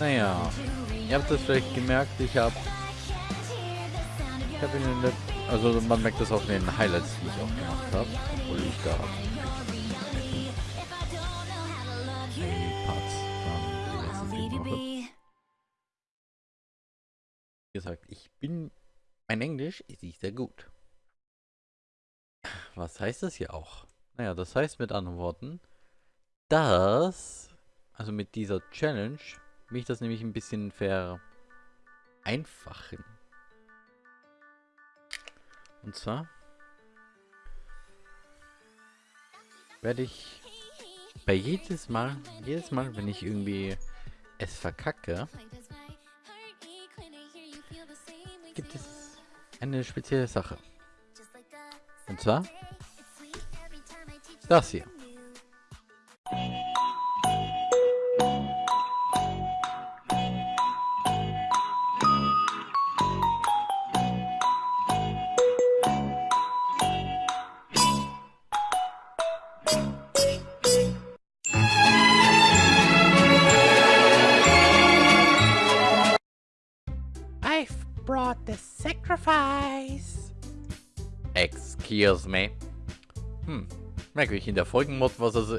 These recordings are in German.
Naja, ihr habt das vielleicht gemerkt, ich habe ich habe in den also man merkt das in den Highlights, die ich auch gemacht habe, obwohl ich da Wochen. Wie gesagt, ich bin mein Englisch ist nicht sehr gut. Was heißt das hier auch? Naja, das heißt mit anderen Worten, dass, also mit dieser Challenge, mich das nämlich ein bisschen vereinfachen. Und zwar werde ich bei jedes Mal, jedes Mal, wenn ich irgendwie es verkacke, gibt es eine spezielle Sache. Und zwar das hier. The sacrifice. Excuse me. Hm, merkwürdig, in der Folgenmod war es,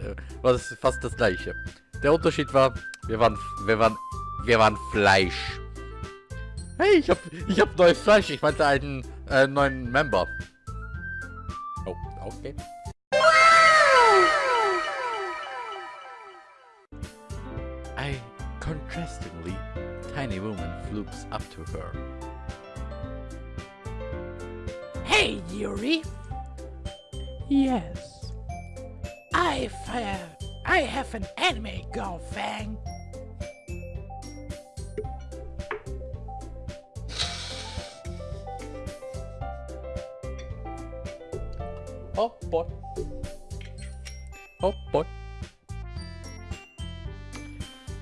war es fast das gleiche. Der Unterschied war, wir waren, wir waren, wir waren Fleisch. Hey, ich hab, ich hab neues Fleisch. Ich meinte einen äh, neuen Member. Oh, okay. I contrastingly, tiny woman flukes up to her. Yuri. Yes. I've, uh, I have an anime girlfriend. Oh boy. Oh boy.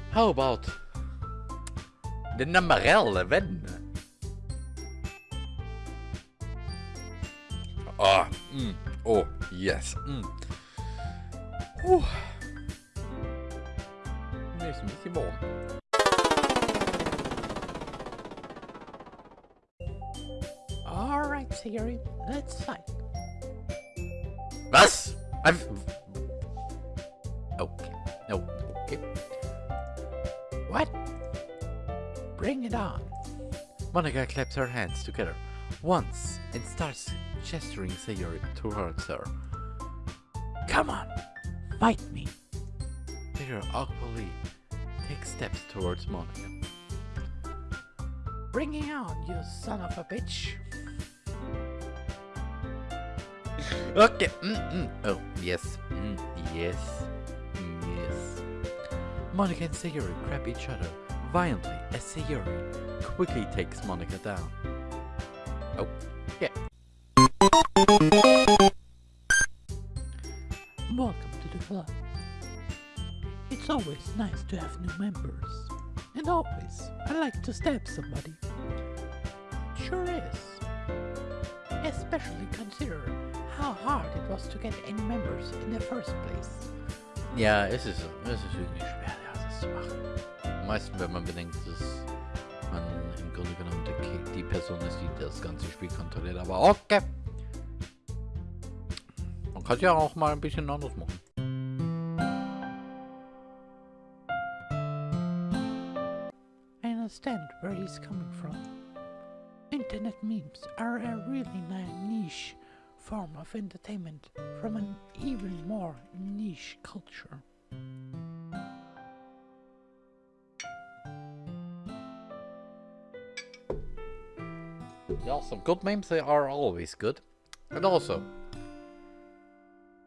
How about the number 11? Yes. Mm. Ist ein bisschen warm. Alright, Siri, let's fight. Was? I've... Okay. No, okay. What? Bring it on. Monica claps her hands together once and starts gesturing Sayori towards her. Come on, fight me. Sayori awkwardly takes steps towards Monica. Bring it on, you son of a bitch. Okay. Mm -mm. Oh, yes. Mm, yes. Yes. Monica and Sayori grab each other violently as Sayori quickly takes Monica down. Oh, yeah. Always nice to have new members. And always, I like to stab somebody. Sure is. Especially consider how hard it was to get any members in the first place. Ja, es ist, es ist wirklich schwer, ja, das zu machen. Am meisten, wenn man bedenkt, dass man im Grunde genommen die, Person ist, die das ganze Spiel kontrolliert. Aber okay. Man kann ja auch mal ein bisschen anders machen. Understand where he's coming from. Internet memes are a really niche form of entertainment from an even more niche culture. Yeah, some good memes, they are always good. And also,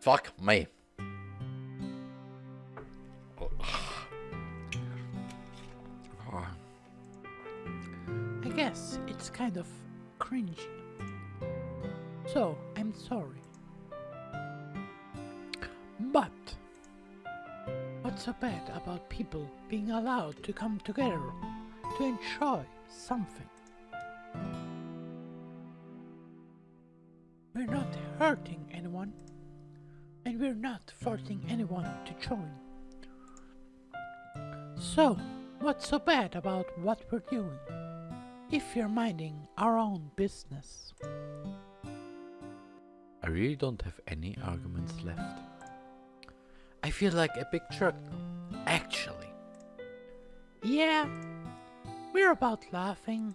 fuck me. To come together to enjoy something? We're not hurting anyone, and we're not forcing anyone to join. So, What's so bad about what we're doing? If we're minding our own business. I really don't have any arguments left. I feel like a big now, actually. Yeah, we're about laughing,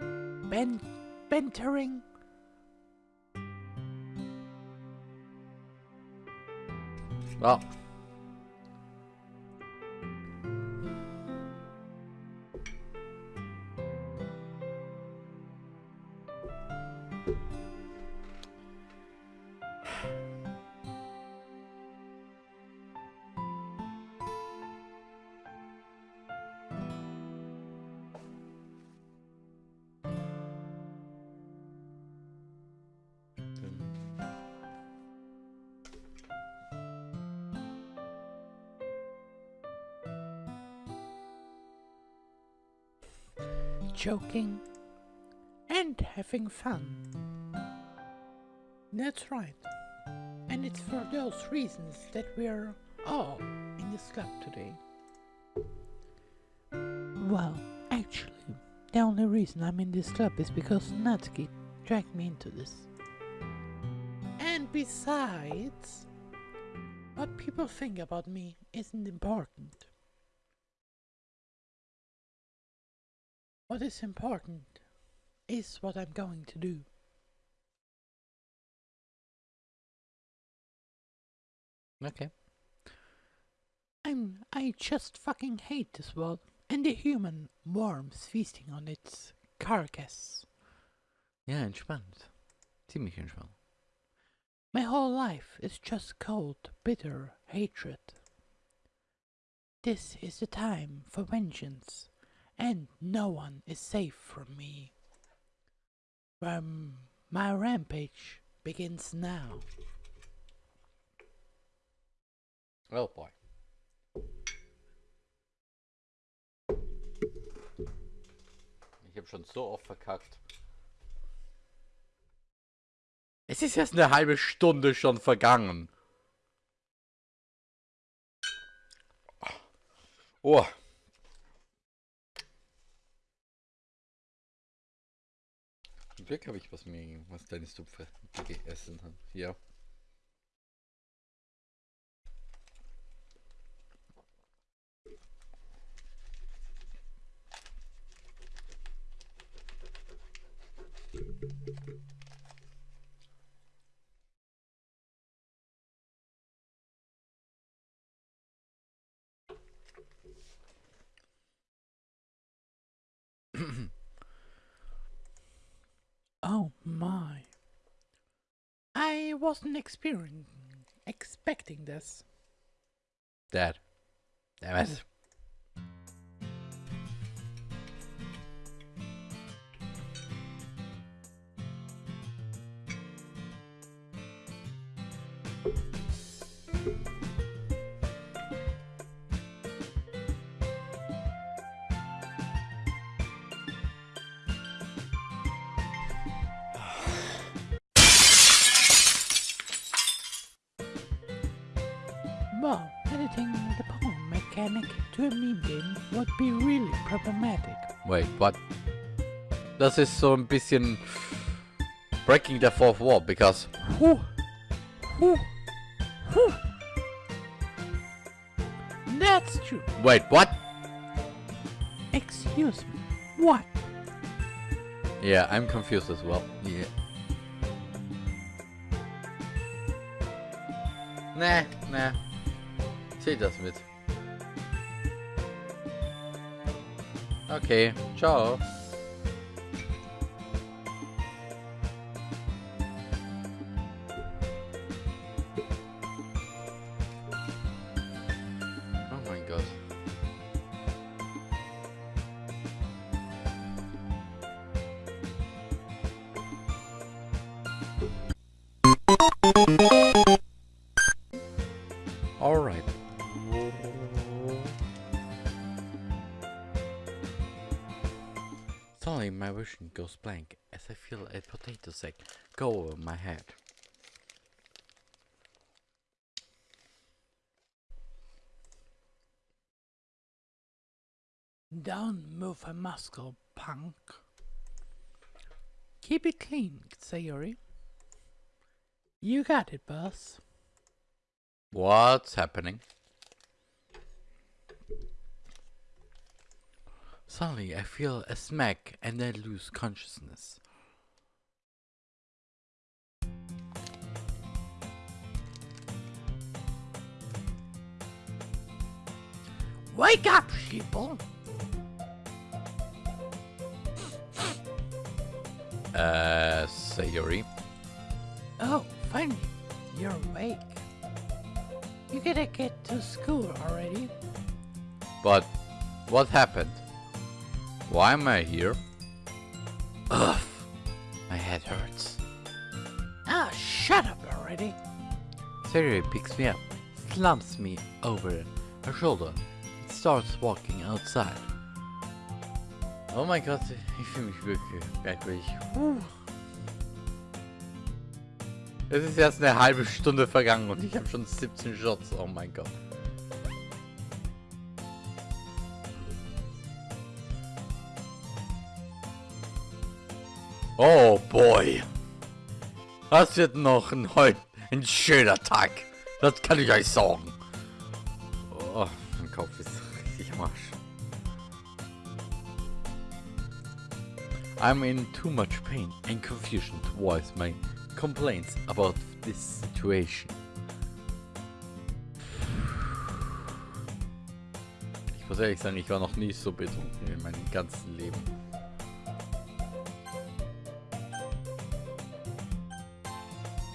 ben- bantering, Well. Joking, and having fun. That's right. And it's for those reasons that we're all in this club today. Well, actually, the only reason I'm in this club is because Natsuki dragged me into this. And besides, what people think about me isn't important. What is important is what I'm going to do. Okay. I'm I just fucking hate this world and the human worms feasting on its carcass. Ja, entspannt. Ziemlich entspannt. My whole life is just cold, bitter hatred. This is the time for vengeance, and no one is safe from me. Um, my rampage begins now. Oh boy. Ich habe schon so oft verkackt. Es ist erst eine halbe Stunde schon vergangen. Oh. Glück habe ich was mir, was deine Stupfe gegessen hat. Ja. Oh my. I wasn't experiencing, expecting this. Dad. Damn it. To would be really problematic. Wait, what? Das ist so ein bisschen breaking the fourth wall, because Whew. Whew. Whew. That's true. wait, what? Excuse me. What? Yeah, I'm confused as well. Yeah. Nah, nah. Zählt das mit. Okay, ciao. Goes blank as I feel a potato sack go over my head. Don't move a muscle, punk. Keep it clean, Sayori. You got it, boss. What's happening? Suddenly, I feel a smack and I lose consciousness. Wake up, sheeple! Uh, Sayori. Oh, finally, you're awake. You gotta get to school already. But what happened? Why am I here? Ugh, my head hurts. Ah, shut up already. Sayori picks me up, slumps me over her shoulder, and starts walking outside. Oh mein Gott, ich fühle mich wirklich merkwürdig. Puh. Es ist erst eine halbe Stunde vergangen und ich habe schon 17 Shots. Oh mein Gott. Oh boy. Das wird noch ein, ein schöner Tag. Das kann ich euch sagen. Oh, mein Kopf ist richtig am Arsch. I'm in too much pain and confusion to voice my complaints about this situation. Ich muss ehrlich sagen, ich war noch nie so betrunken in meinem ganzen Leben.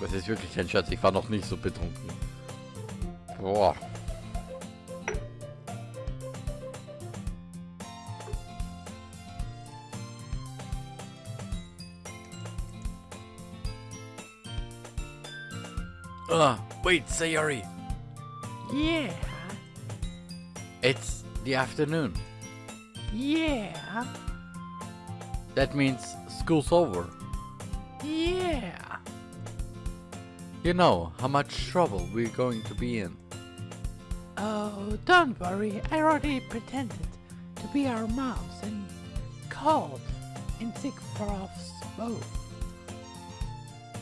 Das ist wirklich kein Scherz, ich war noch nicht so betrunken. Boah. Ah, wait, Sayori. Yeah, It's the afternoon. yeah, That means school's over. yeah. You know how much trouble we're going to be in. Oh, don't worry. I already pretended to be our moms and called in sick for us both.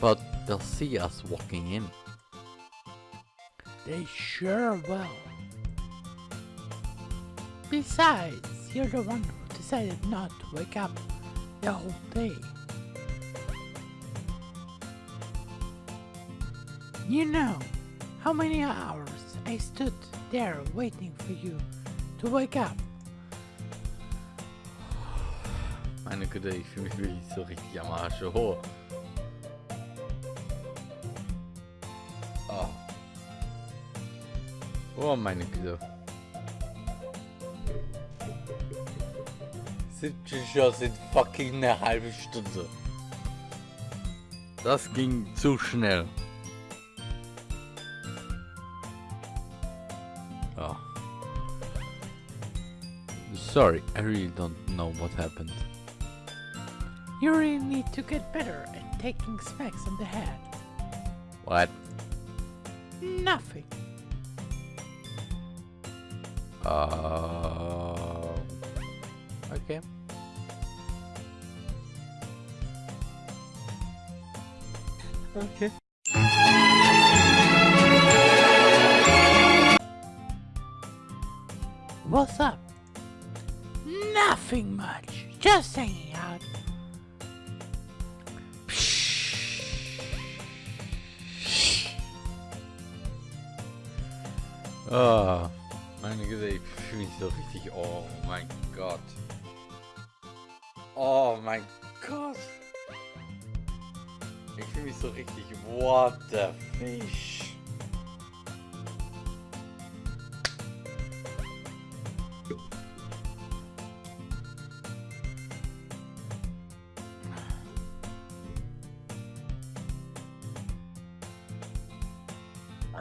But they'll see us walking in. They sure will. Besides, you're the one who decided not to wake up the whole day. You know how many hours I stood there waiting for you to wake up. Meine Güte, ich fühle mich wirklich so richtig am Arsch. Oh. Oh. Oh, meine Güte. 70 Shots sind fucking eine halbe Stunde. Das ging zu schnell. Sorry, I really don't know what happened. You really need to get better at taking smacks on the head. What? Nothing. Uh, okay. Okay. What's up? Nothing much. Just hanging out. Ah, meine Güte, ich fühle so richtig. Oh mein Gott. Oh mein Gott. Ich fühle mich so richtig. What the fish?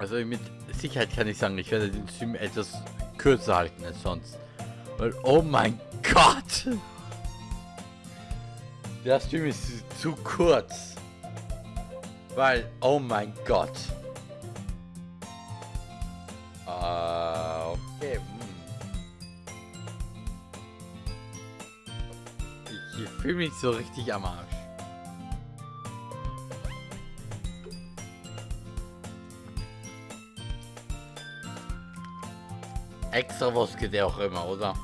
Also mit Sicherheit kann ich sagen, ich werde den Stream etwas kürzer halten als sonst. Weil, oh mein Gott! Der Stream ist zu kurz. Weil, oh mein Gott. Ah, okay. Hm. Ich fühle mich so richtig am Arsch. Extra was geht ja auch immer, oder?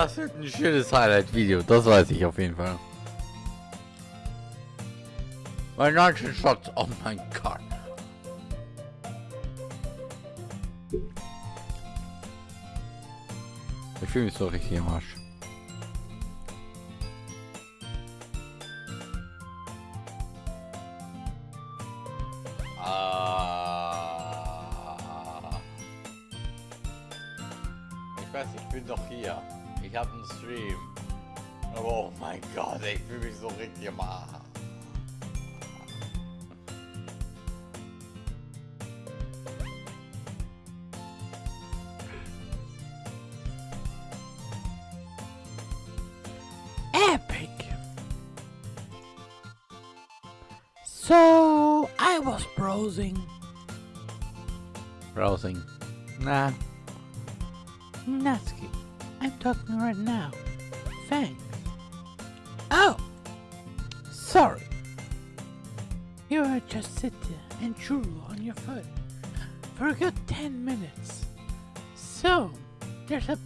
Das wird ein schönes Highlight-Video, das weiß ich auf jeden Fall. Mein 19 Shots, oh mein Gott. Ich fühle mich so richtig im Arsch. Stream. Aber oh mein Gott, ich fühle mich so richtig im Arsch.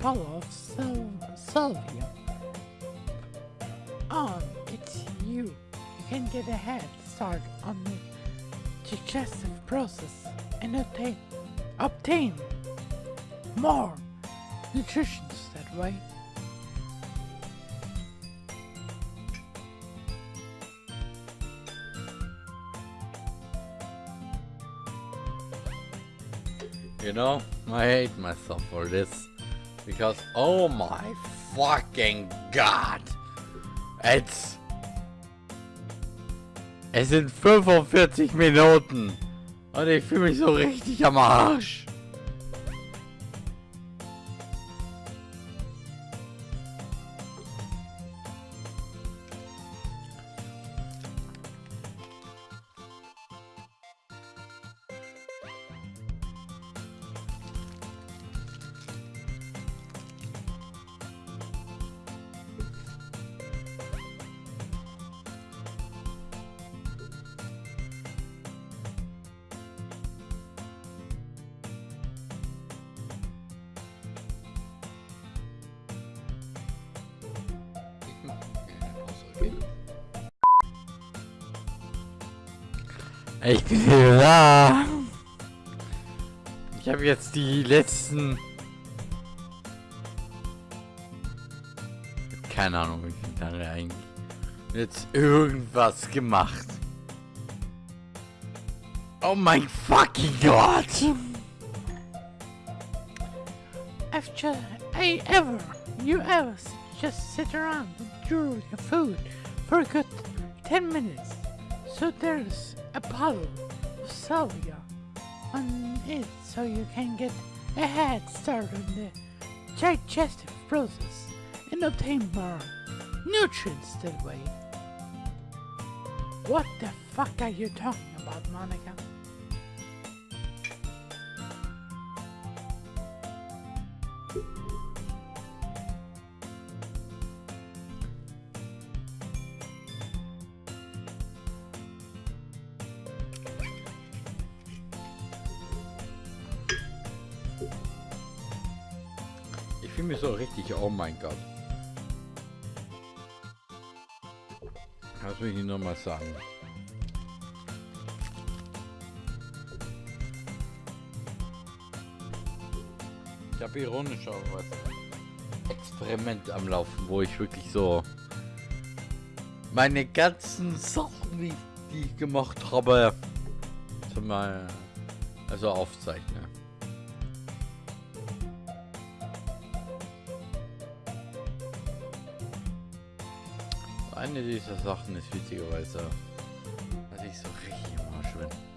There's a bottle of Sal- Salvia. On, it's you. You can get a head start on the digestive process and obtain, obtain more nutrition that way. You know, I hate myself for this. Because, oh my fucking god. It's... Es sind 45 Minuten. Und ich fühle mich so richtig am Arsch. Jetzt die letzten... Keine Ahnung, wie viele Tage eigentlich. Jetzt irgendwas gemacht. Oh mein fucking Gott! I've just, I ever, you ever just sit around and drool your food for a good 10 minutes. So there's a bottle of salvia on it so you can get a head start on the digestive process and obtain more nutrients that way. What the fuck are you talking about, Monica? Oh mein Gott. Will ich Ihnen nochmal sagen. Ich habe ironischerweise Experiment am Laufen, wo ich wirklich so meine ganzen Sachen, die, ich gemacht habe, zum mal also aufzeichnen. Eine dieser Sachen ist witzigerweise, dass ich so richtig im Arsch bin.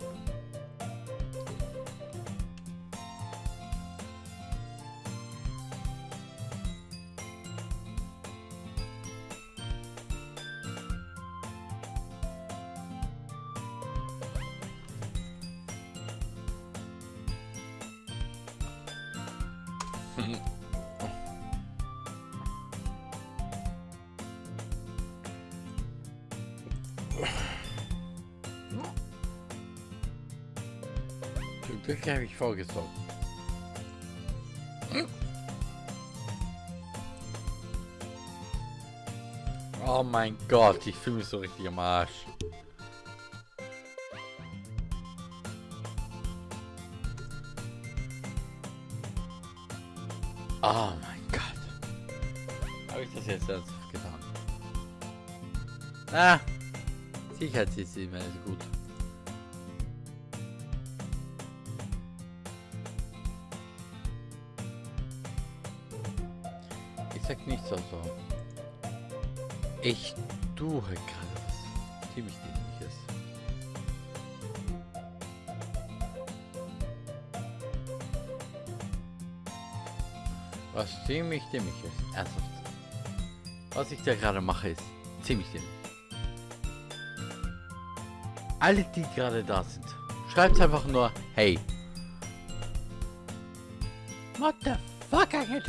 Vorgesorgt. Oh mein Gott, ich fühle mich so richtig am Arsch. Oh mein Gott. Habe ich das jetzt ernsthaft getan? Ah, Sicherheitssystem ist gut. Ich sag nichts also. Ich tue gerade was ziemlich dämliches. Was ziemlich dämlich ist. Ernsthaft. Was ich da gerade mache ist ziemlich dämlich. Alle, die gerade da sind, schreibt einfach nur Hey. What the fuck are you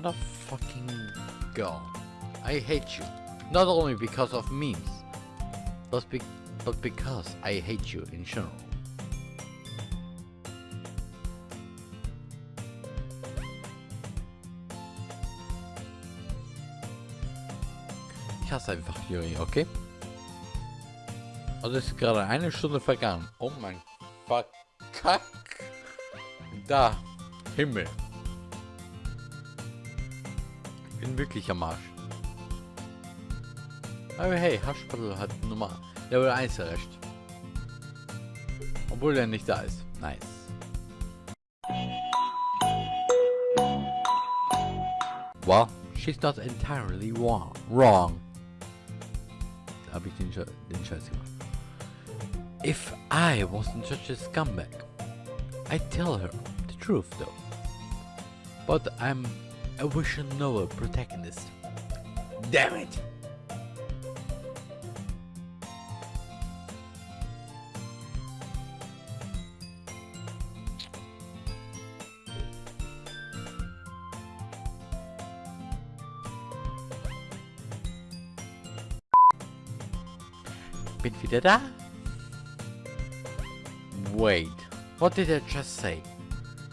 motherfucking god. I hate you. Not only because of memes, but, be but because I hate you in general. Ich hasse einfach Yuri, okay? Also ist gerade eine Stunde vergangen. Oh mein Verkack. Da. Himmel. Bin wirklich am Arsch. Aber hey, Haschpaddel hat Nummer Level 1 erreicht. Obwohl er nicht da ist. Nice. Well, she's not entirely wrong. Wrong. Da habe ich den, Sche den Scheiß gemacht. If I wasn't such a scumbag, I'd tell her the truth though. But I'm a know a protagonist. Damn it! Bin wieder da? Wait, what did I just say?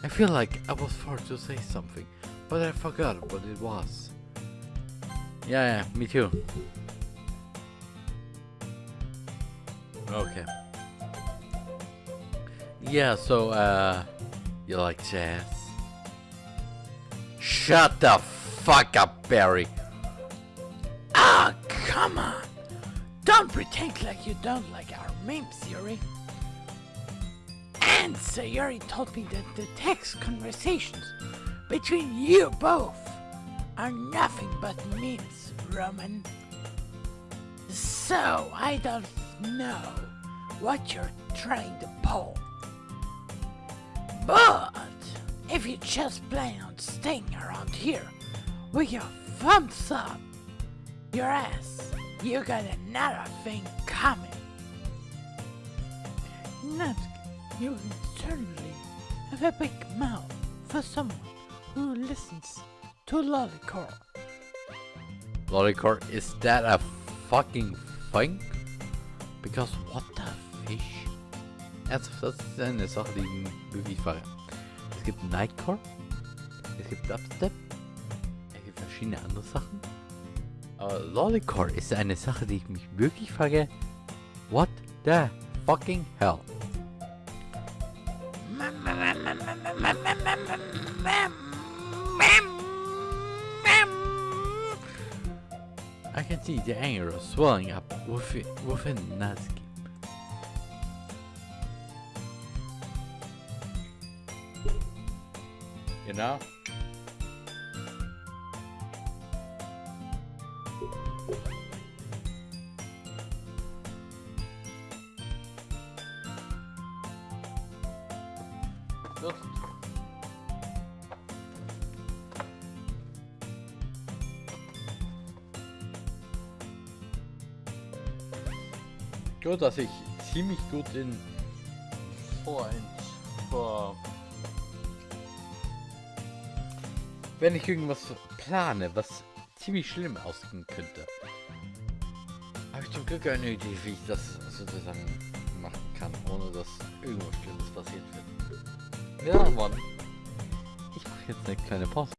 I feel like I was forced to say something, but I forgot what it was. Yeah, yeah, me too. Okay. Yeah, so, uh, you like jazz? Shut the fuck up, Barry! Ah, come on! Don't pretend like you don't like our memes, Yuri. And Sayuri told me that the text conversations between you both are nothing but memes, Roman. So I don't know what you're trying to pull. But if you just plan on staying around here with your thumbs up your ass, You got another thing coming. Natsuki, you certainly have a big mouth for someone who listens to Lollicore. Lollicore, is that a fucking thing? Because what the fish? Ernsthaft, das ist eine Sache, die ich wirklich frage. Es gibt Nightcore, es gibt Dubstep, es gibt verschiedene andere Sachen. Aber Lollicore ist eine Sache, die ich mich wirklich frage. What the fucking hell? Can see the anger swelling up within, within Natsuki. You know? Gut, dass ich ziemlich gut in wenn ich irgendwas plane, was ziemlich schlimm ausgehen könnte, habe ich zum Glück eine Idee, wie ich das sozusagen machen kann, ohne dass irgendwas Schlimmes passiert wird. Ja, Mann. Ich mache jetzt eine kleine Pause.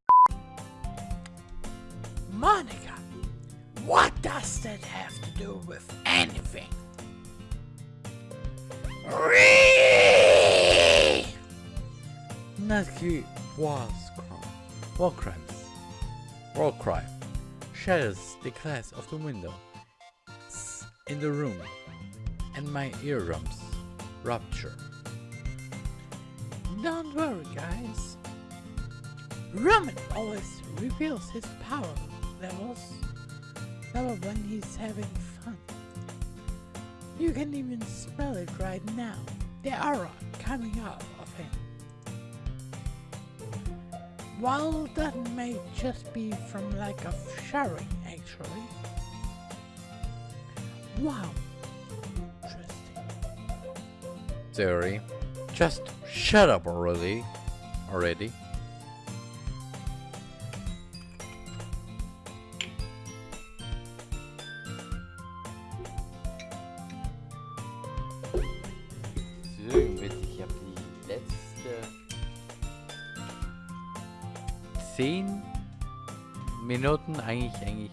Natsuki was crime. War crimes. War crime. Shadows the glass of the window. In the room. And my eardrums. Rupture. Don't worry, guys. Roman always reveals his power levels level when he's having fun. You can even smell it right now. The aura coming out While that may just be from lack of showering, actually. Wow. Interesting. Theory. Just shut up already. Already. Eigentlich eigentlich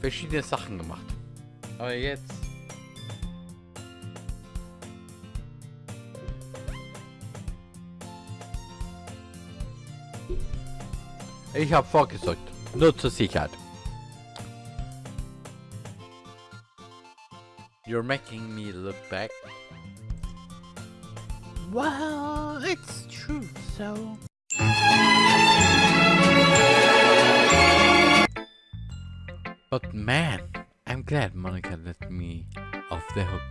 verschiedene Sachen gemacht. Aber jetzt Ich habe vorgesorgt. Nur zur Sicherheit. You're making me look back. Well, it's true, so. But man, I'm glad Monica let me off the hook.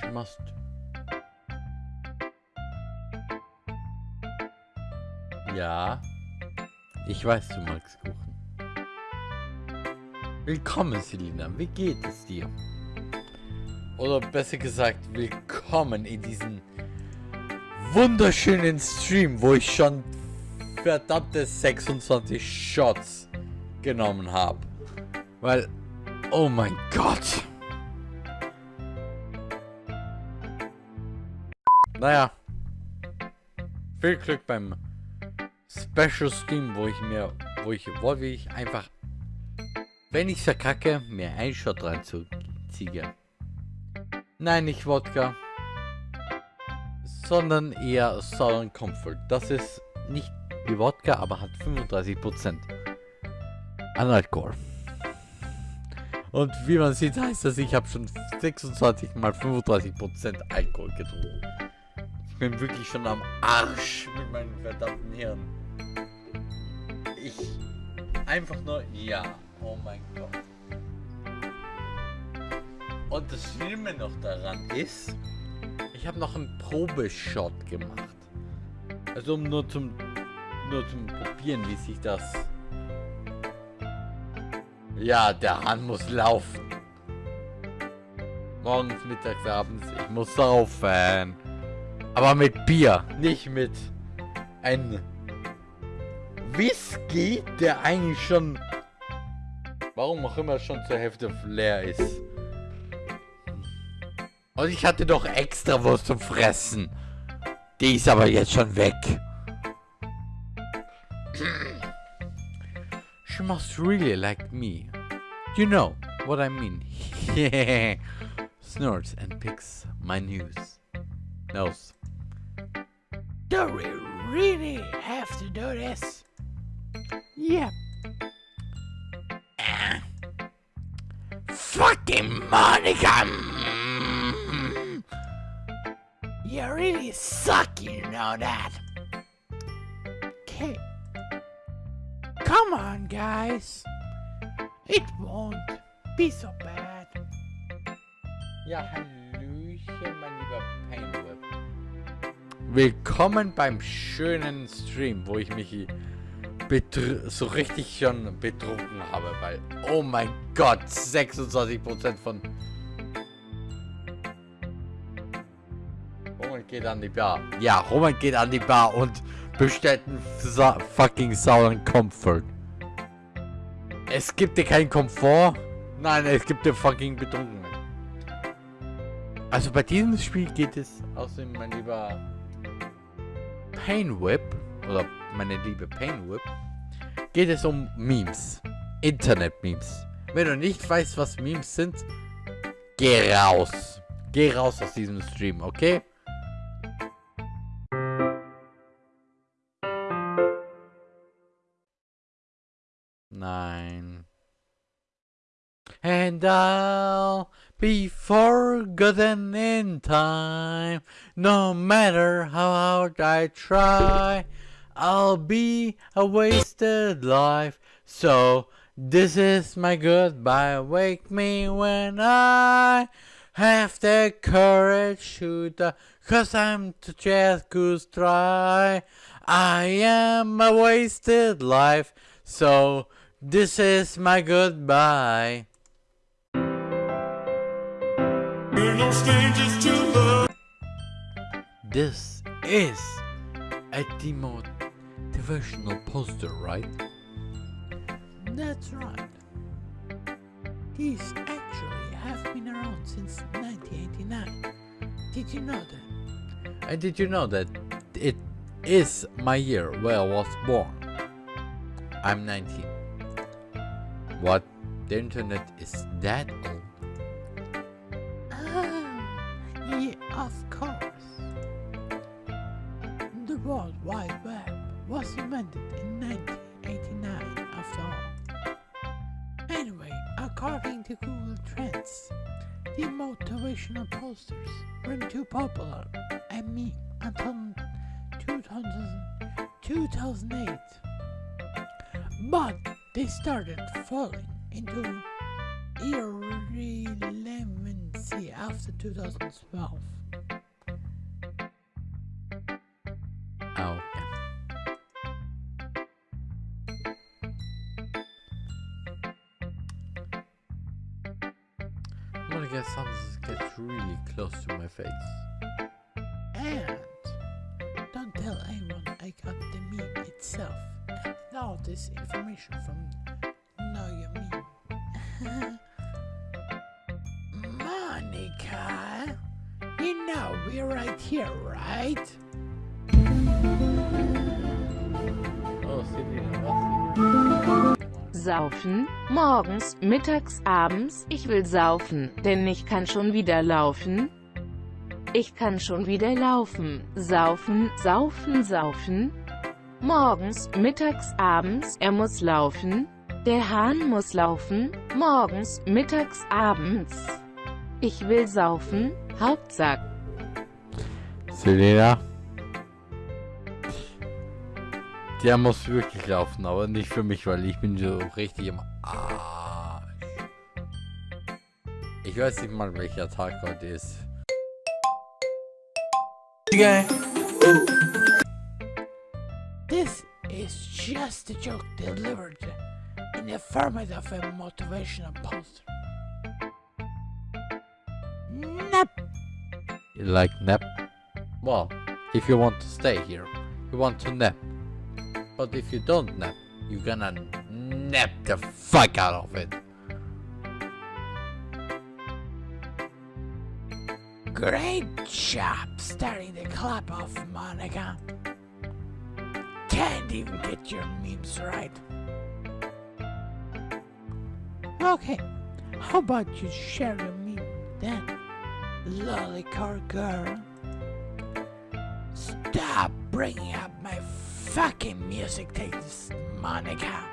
She must. Ja, ich weiß, du magst Kuchen. Willkommen, Selina. Wie geht es dir? Oder besser gesagt, willkommen in diesen wunderschönen Stream, wo ich schon verdammte 26 Shots genommen habe. Weil, oh mein Gott. Naja. Viel Glück beim Special Stream, wo ich mir, wo ich, wo ich einfach, wenn ich verkacke, mir einen Shot reinziehe. Nein, nicht Wodka sondern eher Southern Comfort. Das ist nicht wie Wodka, aber hat 35% an Alkohol. Und wie man sieht, heißt das, ich habe schon 26 mal 35% Alkohol getrunken. Ich bin wirklich schon am Arsch mit meinem verdammten Hirn. Ich einfach nur, ja, oh mein Gott. Und das Schlimme noch daran ist, ich habe noch einen Probeshot gemacht. Also um nur zum nur zum Probieren, wie sich das. Ja, der Hahn muss laufen. Morgens, mittags, abends. Ich muss saufen. Aber mit Bier, nicht mit einem Whisky, der eigentlich schon, warum auch immer schon zur Hälfte leer ist. Und ich hatte doch extra was zum Fressen. Die ist aber jetzt schon weg. She must really like me. You know what I mean. Snorts and picks my news. Nose. Do we really have to do this? Yep. Fucking Monica! You really suck, you know that. Okay. Come on, guys. It won't be so bad. Ja, Hallöchen, mein lieber Painweb. Willkommen beim schönen Stream, wo ich mich so richtig schon betrunken habe, weil, oh mein Gott, 26% von... geht an die Bar. Ja, Roman geht an die Bar und bestellt einen sa fucking sauren Comfort. Es gibt dir keinen Komfort? Nein, es gibt dir fucking Betrunkenen. Also bei diesem Spiel geht es außerdem mein lieber Painwhip oder meine liebe Painwhip geht es um Memes. Internet-Memes. Wenn du nicht weißt, was Memes sind, geh raus. Geh raus aus diesem Stream, okay? And I'll be forgotten in time. No matter how hard I try, I'll be a wasted life. So this is my goodbye. Wake me when I have the courage to die. Cause I'm to just goose try. I am a wasted life. So this is my goodbye. No strangers to love. This is a demotivational poster, right? That's right. These actually have been around since 1989. Did you know that? And did you know that it is my year where I was born? I'm 19. What? The internet is that old? Started falling into irrelevancy after 2012. Oh. I'm gonna get something that gets really close to my face. And don't tell anyone I got the meme itself. And all this information from Meme. Monica, you know we're right here, right? Oh, was? Saufen, morgens, mittags, abends, ich will saufen, denn ich kann schon wieder laufen. Ich kann schon wieder laufen, saufen, saufen, saufen. Morgens, mittags, abends, er muss laufen. Der Hahn muss laufen, morgens, mittags, abends. Ich will saufen, Hauptsache. Selena. Der muss wirklich laufen, aber nicht für mich, weil ich bin so richtig im Arsch. Ich weiß nicht mal, welcher Tag heute ist. just a joke delivered in the format of a motivational poster. Nap. You like nap? Well, if you want to stay here, you want to nap. But if you don't nap, you're gonna nap the fuck out of it. Great job starting the club off, Monica. Can't even get your memes right. Okay, how about you share meme then, lollycar girl? Stop bringing up my fucking music taste, Monica.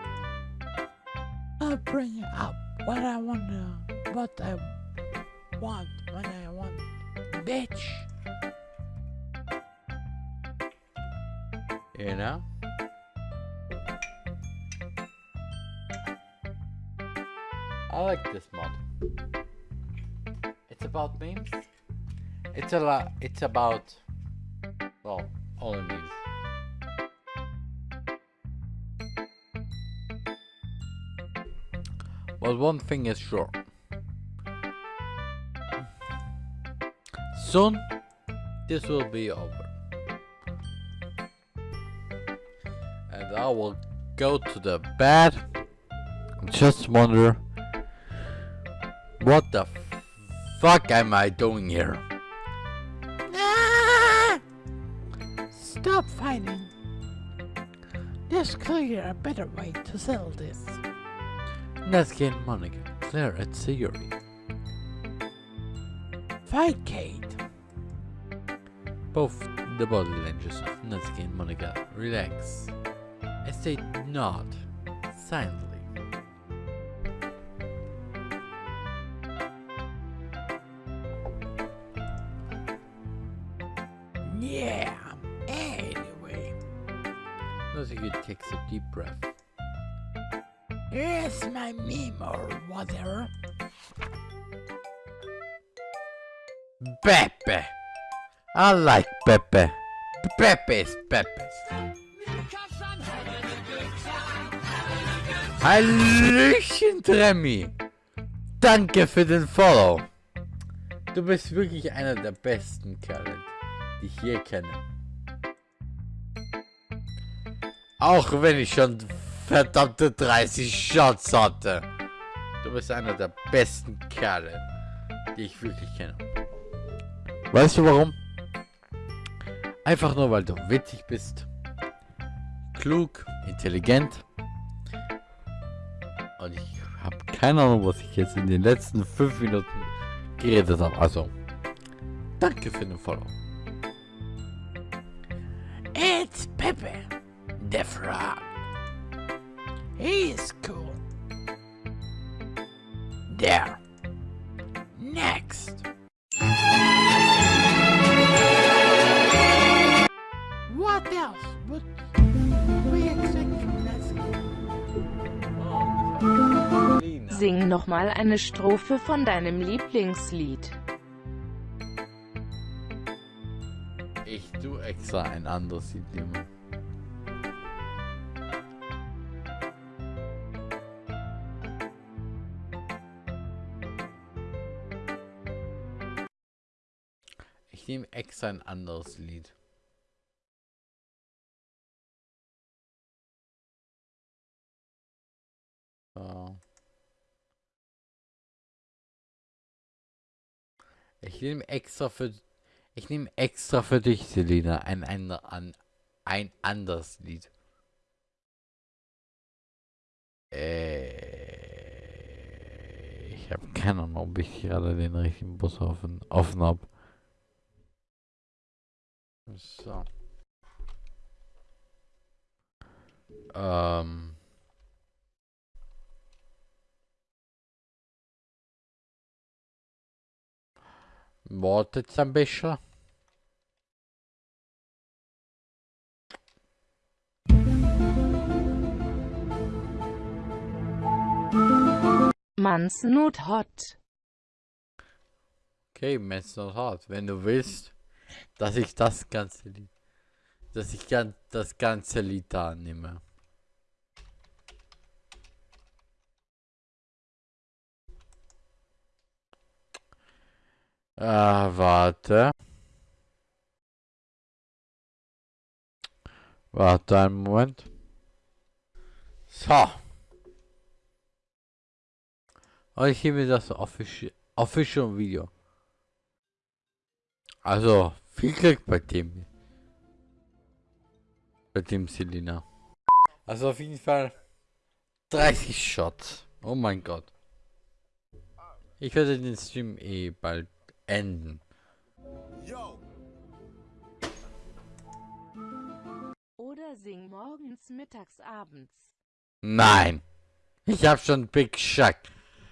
I'll bring up what I want to, what I want when I want, bitch. You know? I like this mod. It's about memes. It's a lot. It's about well, only memes. But one thing is sure. Soon, this will be over. And I will go to the bed. Just wonder what the fuck am I doing here? Ah! Stop fighting. There's clearly a better way to sell this. Let's get Monica, Claire, and Siri. Fight Kate. Both the body languages of Natsuki and Monica relax as they nod silently. I like Pepe. Pepe's Pepe's. Hallöchen, Tremmy! Danke für den Follow. Du bist wirklich einer der besten Kerle, die ich je kenne. Auch wenn ich schon verdammte 30 Shots hatte. Du bist einer der besten Kerle, die ich wirklich kenne. Weißt du warum? Einfach nur, weil du witzig bist. Klug, intelligent. Und ich habe keine Ahnung, was ich jetzt in den letzten 5 Minuten geredet habe. Also, danke für den Follow. It's Pepe, the frog. He's cool. There. Next. Nochmal eine Strophe von deinem Lieblingslied. Ich tu extra ein anderes Lied nehmen. Ich nehme extra ein anderes Lied. So. Ich nehme extra für ich nehme extra für dich, Selina, ein, ein, ein, ein anderes Lied. Äh, ich habe keine Ahnung, ob ich gerade den richtigen Bus offen, offen habe. So. Ähm. Wartet ein bisschen. Man's not hot. Okay, Men's Not Hard. Wenn du willst, dass ich das ganze Lied, dass ich das ganze Lied da nehme. Ah, warte. Warte einen Moment. So. Und ich gebe das Official, Official Video. Also, viel Glück bei dem. Bei dem Selina. Also auf jeden Fall 30 Shots. Oh mein Gott. Ich werde den Stream eh bald enden. Oder sing morgens, mittags, abends. Nein. Ich habe schon Big Shack.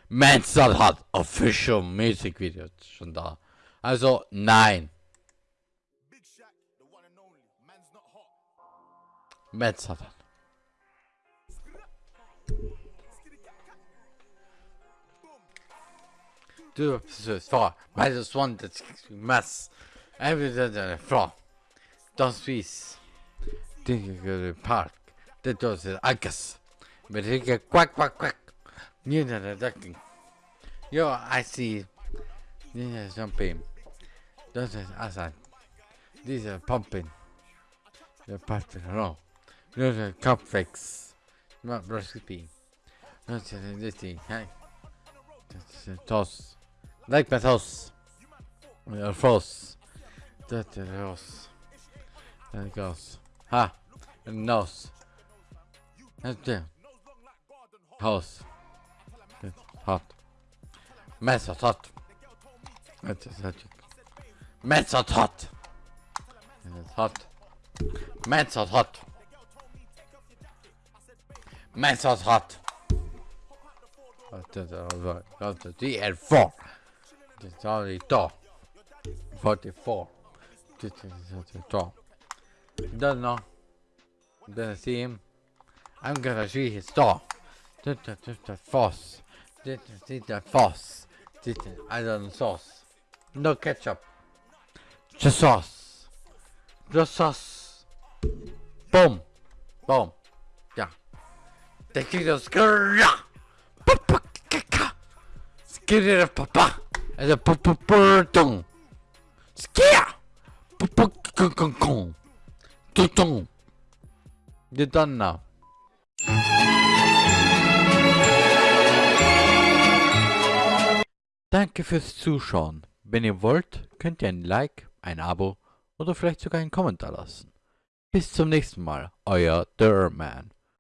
Mansell hat Official Music Videos schon da. Also nein. Big Shaq, two episodes four minus one that mass everything that four. Don't peace. Thinking of the park. That was the Agus. But he get quack quack quack. Nina the ducking. Yo, I see Nina jumping. Those are outside. These are pumping. They're pumping along. Those are cupcakes. Not recipe. Not this thing. Hey. That's a toss. Like my toss. Your. That's a toss. There it goes. Ha. And nose. That's there. House. Hot. Mess is hot. That's hot. Mess is hot. It's hot. Mess is hot. Mess is hot. That's the DL4. It's only to. 44. To. Don't know. Didn't see him. I'm gonna see his toe. Foss. Foss. I don't sauce. No ketchup. Just sauce. Just sauce. Boom. Boom. Yeah. They kick those. it, papa. Papa purtung. Skia. You're done now. Danke fürs Zuschauen. Wenn ihr wollt, könnt ihr ein Like, ein Abo oder vielleicht sogar einen Kommentar lassen. Bis zum nächsten Mal, euer Derman.